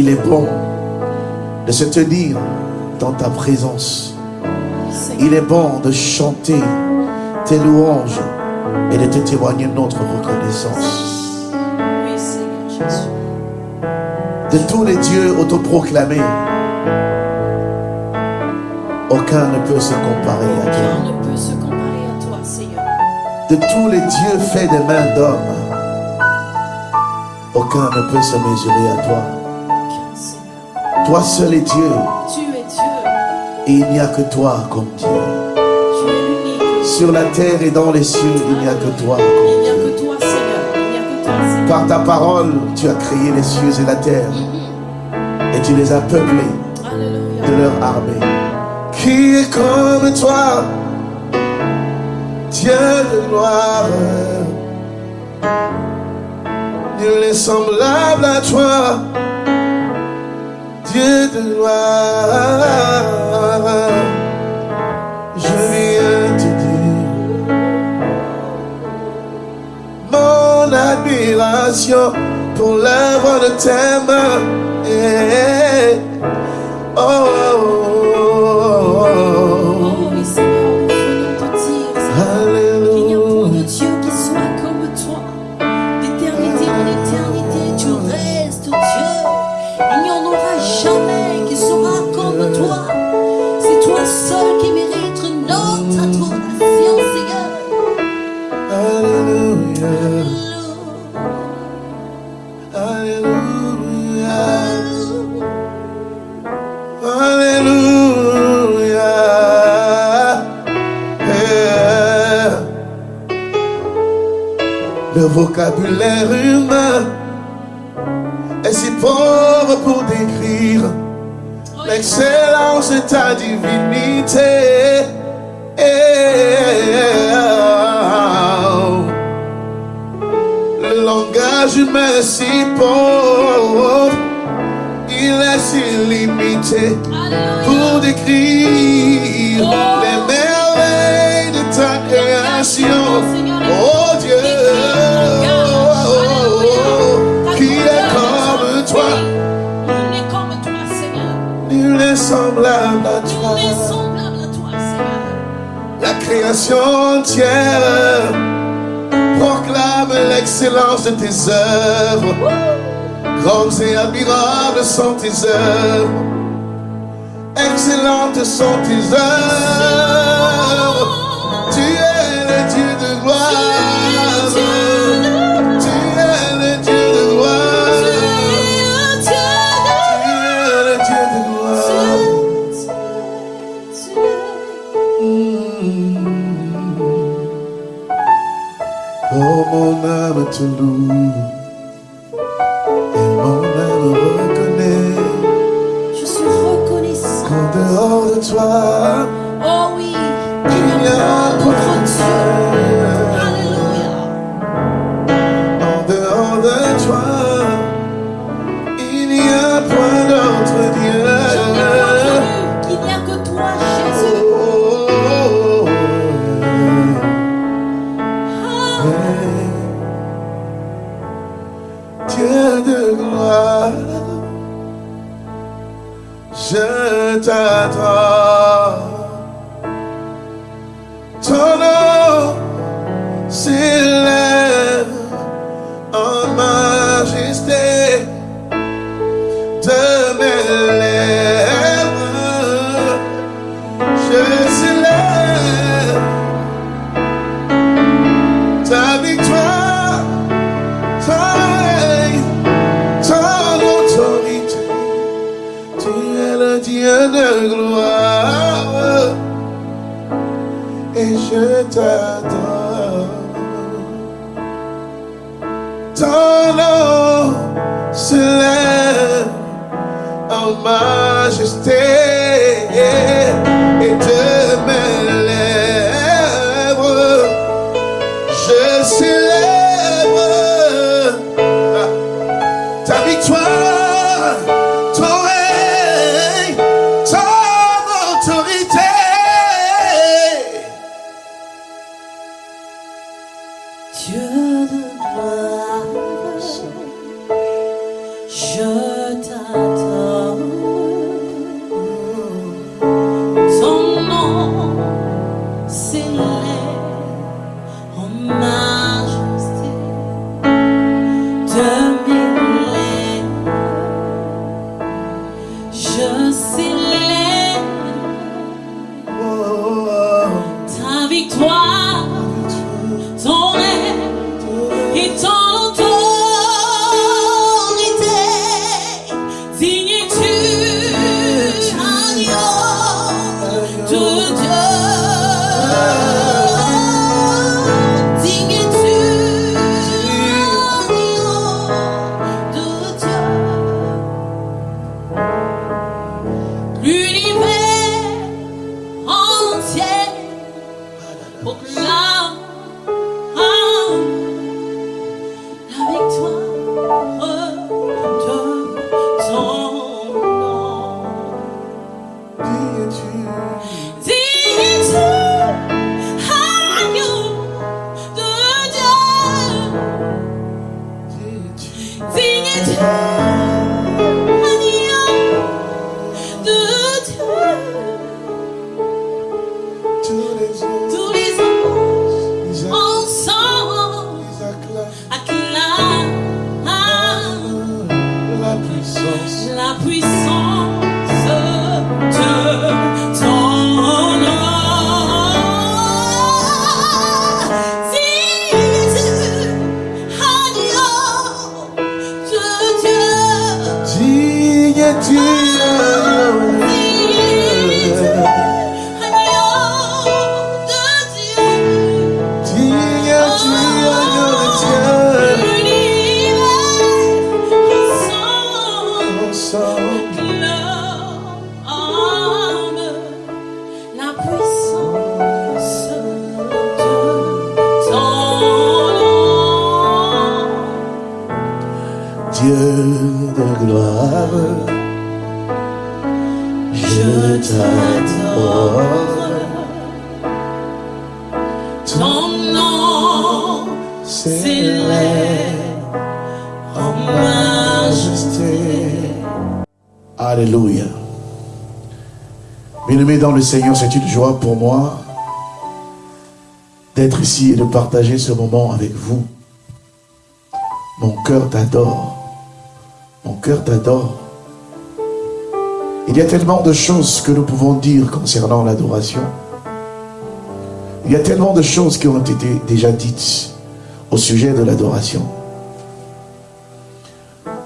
Il est bon de se tenir dans ta présence. Il est bon de chanter tes louanges et de te témoigner notre reconnaissance. Oui, Seigneur Jésus. De tous les dieux autoproclamés, aucun ne peut se comparer à toi. Aucun ne peut se comparer à toi, Seigneur. De tous les dieux faits des mains d'hommes, aucun ne peut se mesurer à toi. Toi seul est Dieu, Tu es Dieu. et il n'y a que toi comme Dieu. Tu es l'unique. Sur la terre et dans les cieux, il n'y a que toi. Il n'y a que toi, Seigneur. Il n'y a que toi, Seigneur. Par ta parole, tu as créé les cieux et la terre, et tu les as peuplés Alléluia. de leur armée. Qui est comme toi, Dieu de gloire? Nul n'est semblable à toi, Dieu de gloire. Je viens te dire mon admiration pour l'œuvre de tes mains. Vocabulaire humain est si pauvre pour décrire. L'excellence de ta divinité. Le langage humain est si pauvre, semblable à Nul toi. n'est semblable à toi, Seigneur. La création entière proclame l'excellence de tes œuvres. Grandes et admirables sont tes œuvres. Excellentes sont tes œuvres. Âme te loue et mon âme reconnaît Je suis reconnaissant. qu'en dehors de toi, victoire. Deep minha dia Seigneur, c'est une joie pour moi d'être ici et de partager ce moment avec vous. Mon cœur t'adore. Mon cœur t'adore. Il y a tellement de choses que nous pouvons dire concernant l'adoration. Il y a tellement de choses qui ont été déjà dites au sujet de l'adoration.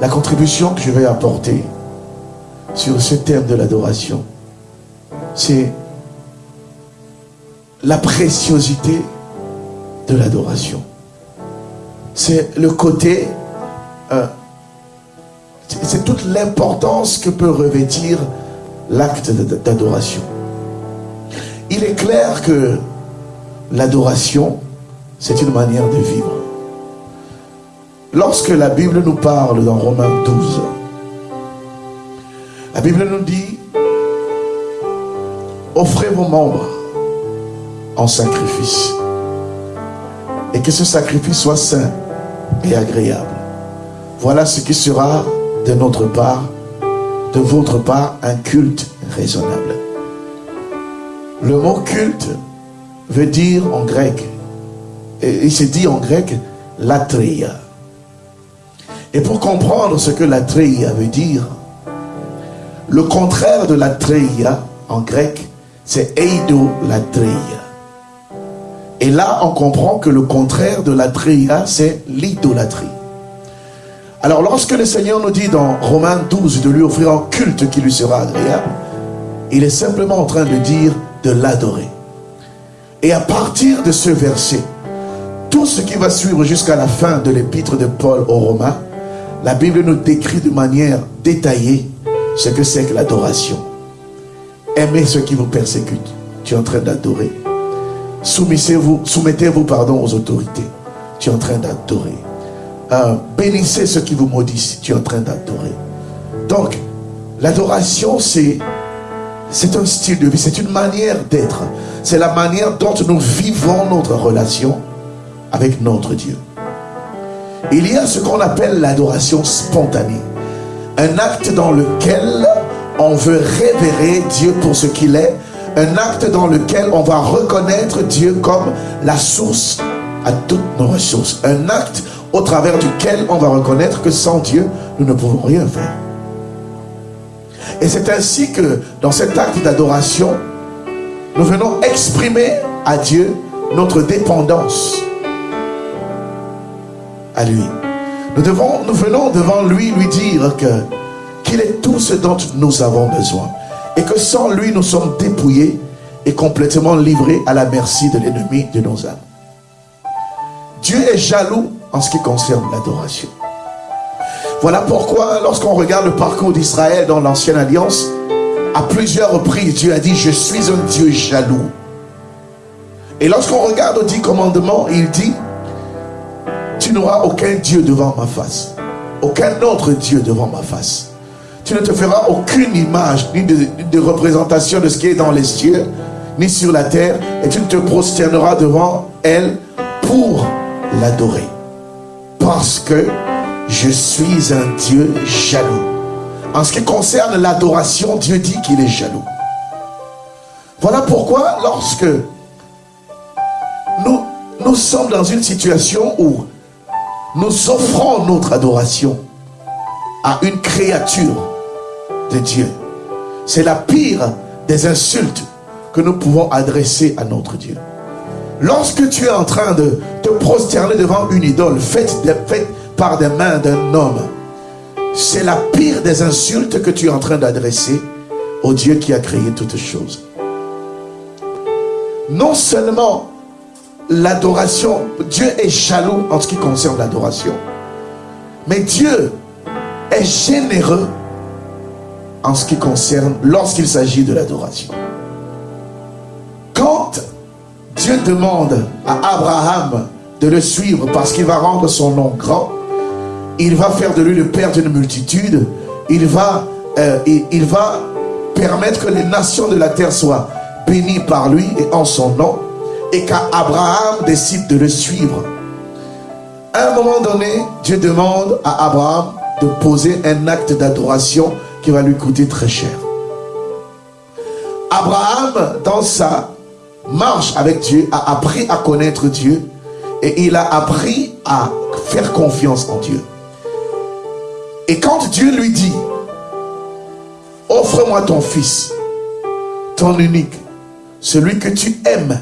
La contribution que je vais apporter sur ce thème de l'adoration, c'est la préciosité de l'adoration. C'est le côté, euh, c'est toute l'importance que peut revêtir l'acte d'adoration. Il est clair que l'adoration, c'est une manière de vivre. Lorsque la Bible nous parle dans Romains 12, la Bible nous dit offrez vos membres en sacrifice. Et que ce sacrifice soit saint et agréable. Voilà ce qui sera de notre part, de votre part, un culte raisonnable. Le mot culte veut dire en grec, il se dit en grec, latria. Et pour comprendre ce que latria veut dire, le contraire de latria en grec, c'est eidolatria. Et là, on comprend que le contraire de la c'est l'idolâtrie. Alors, lorsque le Seigneur nous dit dans Romains 12 de lui offrir un culte qui lui sera agréable, il est simplement en train de dire de l'adorer. Et à partir de ce verset, tout ce qui va suivre jusqu'à la fin de l'épître de Paul aux Romains, la Bible nous décrit de manière détaillée ce que c'est que l'adoration. Aimez ceux qui vous persécutent. Tu es en train d'adorer. Soumettez-vous soumettez -vous, pardon, aux autorités. Tu es en train d'adorer. Euh, bénissez ceux qui vous maudissent. Tu es en train d'adorer. Donc, l'adoration, c'est c'est un style de vie, c'est une manière d'être. C'est la manière dont nous vivons notre relation avec notre Dieu. Il y a ce qu'on appelle l'adoration spontanée. Un acte dans lequel on veut révérer Dieu pour ce qu'il est. Un acte dans lequel on va reconnaître Dieu comme la source à toutes nos ressources. Un acte au travers duquel on va reconnaître que sans Dieu, nous ne pouvons rien faire. Et c'est ainsi que dans cet acte d'adoration, nous venons exprimer à Dieu notre dépendance à lui. Nous, venons devant lui lui dire que qu'il est tout ce dont nous avons besoin. Et que sans lui, nous sommes dépouillés et complètement livrés à la merci de l'ennemi de nos âmes. Dieu est jaloux en ce qui concerne l'adoration. Voilà pourquoi, lorsqu'on regarde le parcours d'Israël dans l'ancienne alliance, à plusieurs reprises, Dieu a dit, je suis un Dieu jaloux. Et lorsqu'on regarde aux dix commandements, il dit, tu n'auras aucun Dieu devant ma face. Aucun autre Dieu devant ma face. Tu ne te feras aucune image ni de, représentation de ce qui est dans les cieux, ni sur la terre, et tu ne te prosterneras devant elle pour l'adorer. Parce que je suis un Dieu jaloux. En ce qui concerne l'adoration, Dieu dit qu'il est jaloux. Voilà pourquoi lorsque nous, nous sommes dans une situation où nous offrons notre adoration à une créature de Dieu, c'est la pire des insultes que nous pouvons adresser à notre Dieu. Lorsque tu es en train de te prosterner devant une idole faite, par des mains d'un homme, c'est la pire des insultes que tu es en train d'adresser au Dieu qui a créé toutes choses non seulement l'adoration, Dieu est jaloux en ce qui concerne l'adoration, mais Dieu est généreux en ce qui concerne lorsqu'il s'agit de l'adoration. Quand Dieu demande à Abraham de le suivre parce qu'il va rendre son nom grand, il va faire de lui le père d'une multitude, il va, euh, il va permettre que les nations de la terre soient béni par lui et en son nom, et qu'Abraham décide de le suivre. À un moment donné, Dieu demande à Abraham de poser un acte d'adoration qui va lui coûter très cher. Abraham, dans sa marche avec Dieu, a appris à connaître Dieu et il a appris à faire confiance en Dieu. Et quand Dieu lui dit, offre-moi ton fils, ton unique, celui que tu aimes,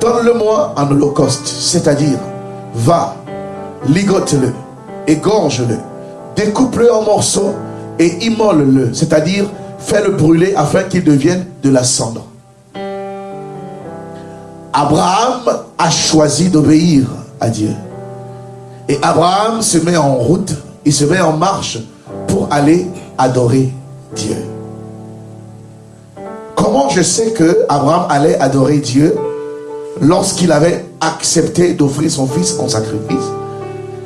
donne-le-moi en holocauste, c'est-à-dire, va, ligote-le, égorge-le, découpe-le en morceaux et immole-le, c'est-à-dire, fais-le brûler afin qu'il devienne de la cendre. Abraham a choisi d'obéir à Dieu. Et Abraham se met en route, il se met en marche pour aller adorer Dieu. Comment je sais que Abraham allait adorer Dieu? Lorsqu'il avait accepté d'offrir son fils en sacrifice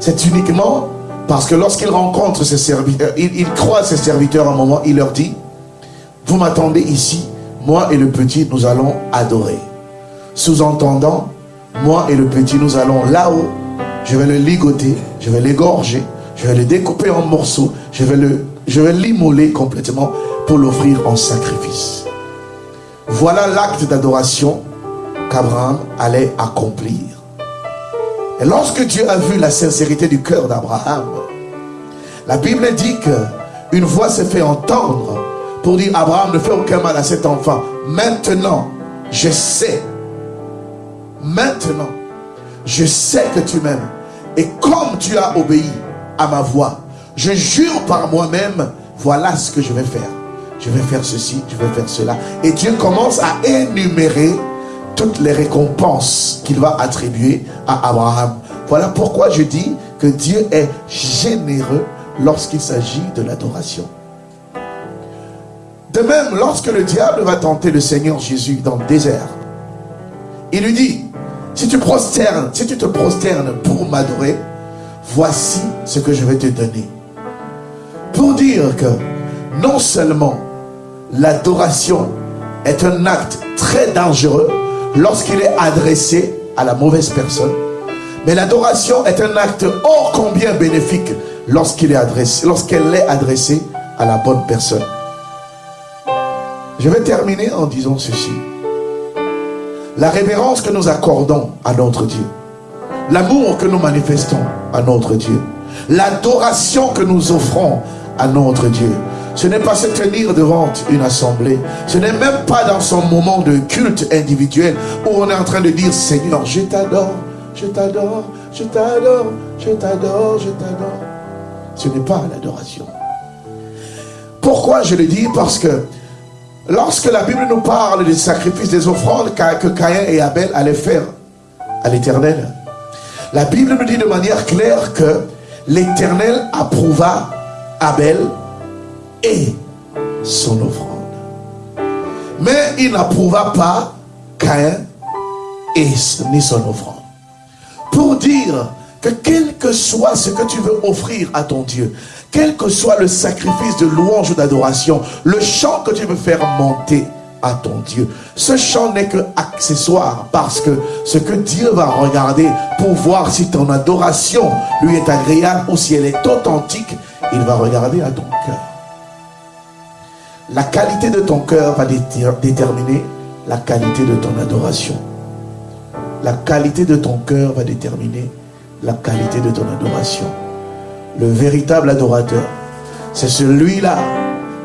C'est uniquement parce que lorsqu'il rencontre ses serviteurs, il, croit ses serviteurs un moment, il leur dit, vous m'attendez ici, moi et le petit, nous allons adorer. Sous-entendant, moi et le petit, nous allons là-haut, je vais le ligoter, je vais l'égorger, je vais le découper en morceaux, je vais le, je vais l'immoler complètement pour l'offrir en sacrifice. Voilà l'acte d'adoration qu'Abraham allait accomplir. Et lorsque Dieu a vu la sincérité du cœur d'Abraham, la Bible dit que une voix s'est fait entendre pour dire Abraham ne fait aucun mal à cet enfant. Maintenant, je sais. Maintenant, je sais que tu m'aimes. Et comme tu as obéi à ma voix, je jure par moi-même, voilà ce que je vais faire je vais faire ceci, je vais faire cela. Et Dieu commence à énumérer toutes les récompenses qu'il va attribuer à Abraham. Voilà pourquoi je dis que Dieu est généreux lorsqu'il s'agit de l'adoration. De même, lorsque le diable va tenter le Seigneur Jésus dans le désert, il lui dit, si tu prosternes, si tu te prosternes pour m'adorer, voici ce que je vais te donner. Pour dire que non seulement l'adoration est un acte très dangereux lorsqu'il est adressé à la mauvaise personne. Mais l'adoration est un acte ô combien bénéfique lorsqu'il est adressé, lorsqu'elle est adressée à la bonne personne. Je vais terminer en disant ceci. La révérence que nous accordons à notre Dieu, l'amour que nous manifestons à notre Dieu, l'adoration que nous offrons à notre Dieu, ce n'est pas se tenir devant une assemblée. Ce n'est même pas dans son moment de culte individuel où on est en train de dire Seigneur, je t'adore, je t'adore, je t'adore, je t'adore, je t'adore. Ce n'est pas l'adoration. Pourquoi je le dis? Parce que lorsque la Bible nous parle des sacrifices, des offrandes que Caïn et Abel allaient faire à l'éternel, la Bible nous dit de manière claire que l'éternel approuva Abel et son offrande. Mais il n'approuva pas Caïn et ni son offrande. Pour dire que quel que soit ce que tu veux offrir à ton Dieu, quel que soit le sacrifice de louange ou d'adoration, le chant que tu veux faire monter à ton Dieu. Ce chant n'est que accessoire parce que ce que Dieu va regarder pour voir si ton adoration lui est agréable ou si elle est authentique, il va regarder à ton cœur. La qualité de ton cœur va déterminer la qualité de ton adoration. La qualité de ton cœur va déterminer la qualité de ton adoration. Le véritable adorateur, c'est celui-là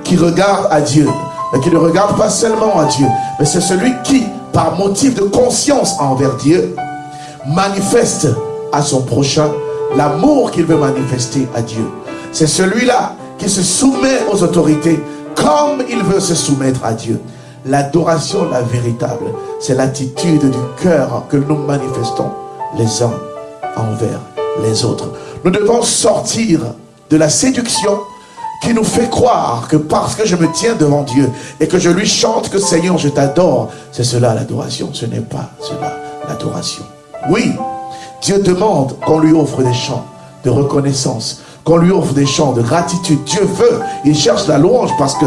qui regarde à Dieu, mais qui ne regarde pas seulement à Dieu, mais c'est celui qui, par motif de conscience envers Dieu, manifeste à son prochain l'amour qu'il veut manifester à Dieu. C'est celui-là qui se soumet aux autorités comme il veut se soumettre à Dieu. L'adoration, la véritable, c'est l'attitude du cœur que nous manifestons les uns envers les autres. Nous devons sortir de la séduction qui nous fait croire que parce que je me tiens devant Dieu et que je lui chante que Seigneur, je t'adore, c'est cela l'adoration. Ce n'est pas cela l'adoration. Oui, Dieu demande qu'on lui offre des chants de reconnaissance, qu'on lui offre des chants de gratitude. Dieu veut, il cherche la louange parce que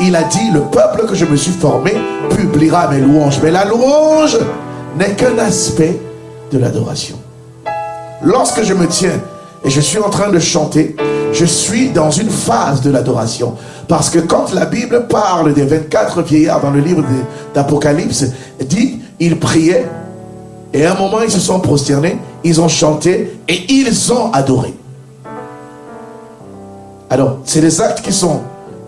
il a dit, le peuple que je me suis formé publiera mes louanges. Mais la louange n'est qu'un aspect de l'adoration. Lorsque je me tiens et je suis en train de chanter, je suis dans une phase de l'adoration. Parce que quand la Bible parle des 24 vieillards dans le livre d'Apocalypse, dit, ils priaient, et à un moment ils se sont prosternés, ils ont chanté, et ils ont adoré. Alors, c'est des actes qui sont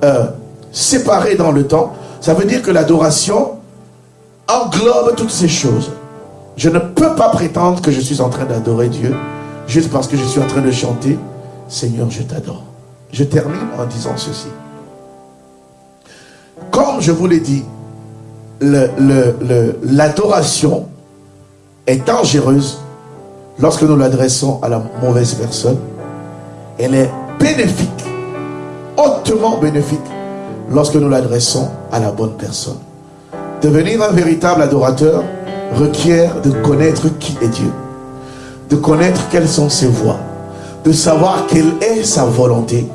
euh, séparés dans le temps. Ça veut dire que l'adoration englobe toutes ces choses. Je ne peux pas prétendre que je suis en train d'adorer Dieu juste parce que je suis en train de chanter Seigneur, je t'adore. Je termine en disant ceci. Comme je vous l'ai dit, l'adoration est dangereuse lorsque nous l'adressons à la mauvaise personne. Elle est bénéfique, hautement bénéfique, lorsque nous l'adressons à la bonne personne. Devenir un véritable adorateur requiert de connaître qui est Dieu, de connaître quelles sont ses voies, de savoir quelle est sa volonté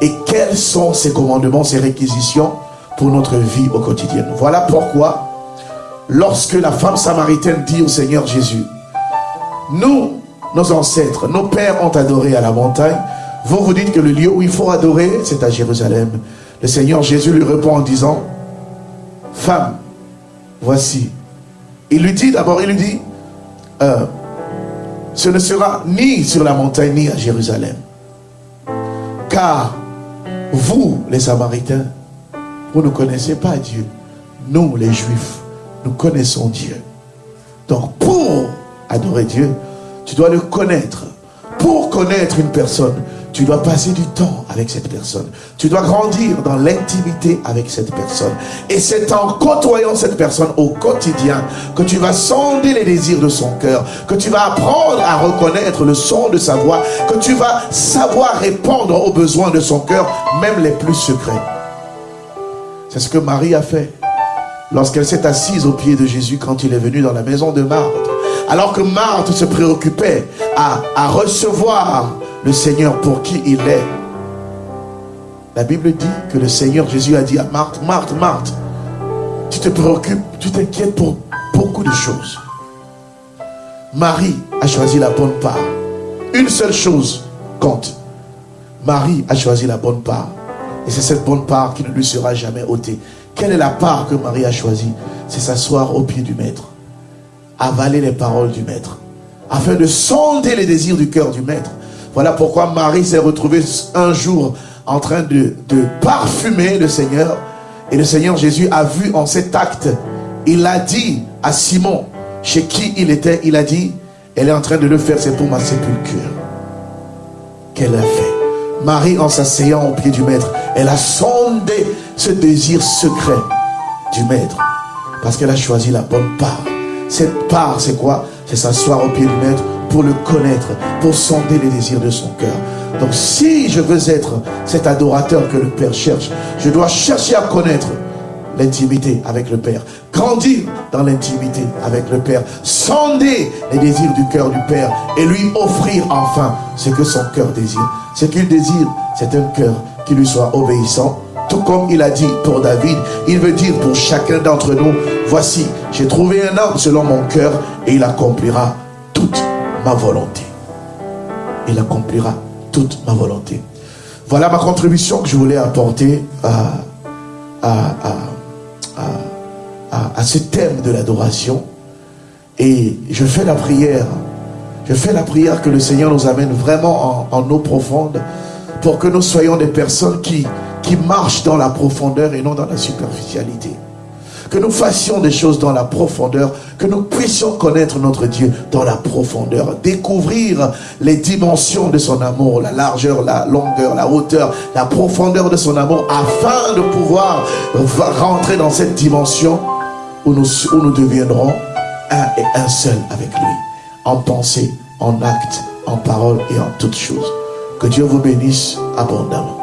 et quels sont ses commandements, ses réquisitions pour notre vie au quotidien. Voilà pourquoi, lorsque la femme samaritaine dit au Seigneur Jésus, nous, nos ancêtres, nos pères ont adoré à la montagne, vous vous dites que le lieu où il faut adorer, c'est à Jérusalem. Le Seigneur Jésus lui répond en disant, femme, voici. Il lui dit d'abord, il lui dit, euh, ce ne sera ni sur la montagne ni à Jérusalem. Car vous, les Samaritains, vous ne connaissez pas Dieu. Nous, les Juifs, nous connaissons Dieu. Donc pour adorer Dieu, tu dois le connaître. Pour connaître une personne, tu dois passer du temps avec cette personne. Tu dois grandir dans l'intimité avec cette personne. Et c'est en côtoyant cette personne au quotidien que tu vas sonder les désirs de son cœur, que tu vas apprendre à reconnaître le son de sa voix, que tu vas savoir répondre aux besoins de son cœur, même les plus secrets. C'est ce que Marie a fait lorsqu'elle s'est assise au pied de Jésus quand il est venu dans la maison de Marthe. Alors que Marthe se préoccupait à, à recevoir le Seigneur pour qui il est. La Bible dit que le Seigneur Jésus a dit à Marthe, Marthe, Marthe, tu te préoccupes, tu t'inquiètes pour beaucoup de choses. Marie a choisi la bonne part. Une seule chose compte. Marie a choisi la bonne part. Et c'est cette bonne part qui ne lui sera jamais ôtée. Quelle est la part que Marie a choisie? C'est s'asseoir au pied du Maître. Avaler les paroles du Maître. Afin de sonder les désirs du cœur du Maître. Voilà pourquoi Marie s'est retrouvée un jour en train de, parfumer le Seigneur. Et le Seigneur Jésus a vu en cet acte, il a dit à Simon, chez qui il était, il a dit, elle est en train de le faire, c'est pour ma sépulture. Qu'elle a fait. Marie, en s'asseyant au pied du Maître, elle a sondé ce désir secret du Maître. Parce qu'elle a choisi la bonne part. Cette part, c'est quoi? C'est s'asseoir au pied du Maître pour le connaître, pour sonder les désirs de son cœur. Donc si je veux être cet adorateur que le Père cherche, je dois chercher à connaître l'intimité avec le Père. Grandir dans l'intimité avec le Père. Sonder les désirs du cœur du Père et lui offrir enfin ce que son cœur désire. Ce qu'il désire, c'est un cœur qui lui soit obéissant, tout comme il a dit pour David, il veut dire pour chacun d'entre nous, voici, j'ai trouvé un homme selon mon cœur et il accomplira ma volonté. Il accomplira toute ma volonté. Voilà ma contribution que je voulais apporter à, ce thème de l'adoration. Et je fais la prière. Je fais la prière que le Seigneur nous amène vraiment en, en eau profonde pour que nous soyons des personnes qui marchent dans la profondeur et non dans la superficialité. Que nous fassions des choses dans la profondeur, que nous puissions connaître notre Dieu dans la profondeur, découvrir les dimensions de son amour, la largeur, la longueur, la hauteur, la profondeur de son amour, afin de pouvoir rentrer dans cette dimension où nous, où nous deviendrons un et un seul avec lui, en pensée, en acte, en parole et en toutes choses. Que Dieu vous bénisse abondamment.